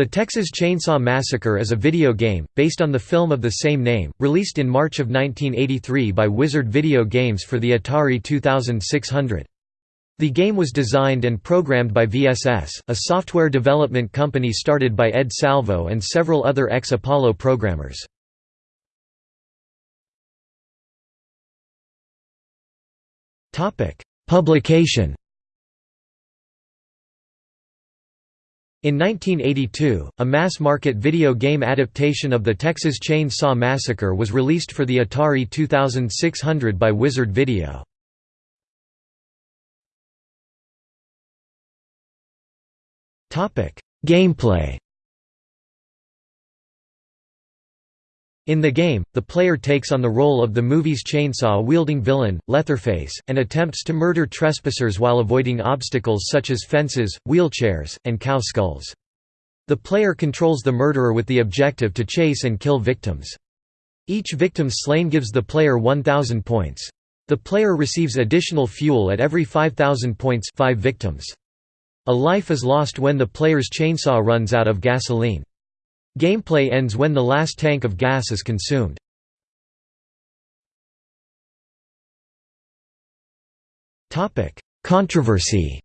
The Texas Chainsaw Massacre is a video game, based on the film of the same name, released in March of 1983 by Wizard Video Games for the Atari 2600. The game was designed and programmed by VSS, a software development company started by Ed Salvo and several other ex-Apollo programmers. Publication In 1982, a mass-market video game adaptation of the Texas Chainsaw Massacre was released for the Atari 2600 by Wizard Video. Gameplay In the game, the player takes on the role of the movie's chainsaw-wielding villain, Leatherface, and attempts to murder trespassers while avoiding obstacles such as fences, wheelchairs, and cow skulls. The player controls the murderer with the objective to chase and kill victims. Each victim slain gives the player 1,000 points. The player receives additional fuel at every 5,000 points 5 victims. A life is lost when the player's chainsaw runs out of gasoline. Gameplay ends when the last tank of gas is consumed. Controversy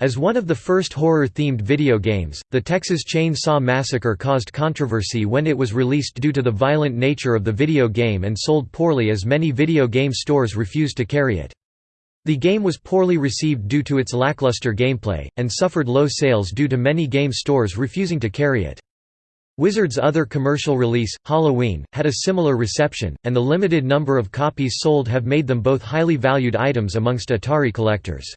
As one of the first horror-themed video games, the Texas Chainsaw Massacre caused controversy when it was released due to the violent nature of the video game and sold poorly as many video game stores refused to carry it. The game was poorly received due to its lackluster gameplay, and suffered low sales due to many game stores refusing to carry it. Wizard's other commercial release, Halloween, had a similar reception, and the limited number of copies sold have made them both highly valued items amongst Atari collectors.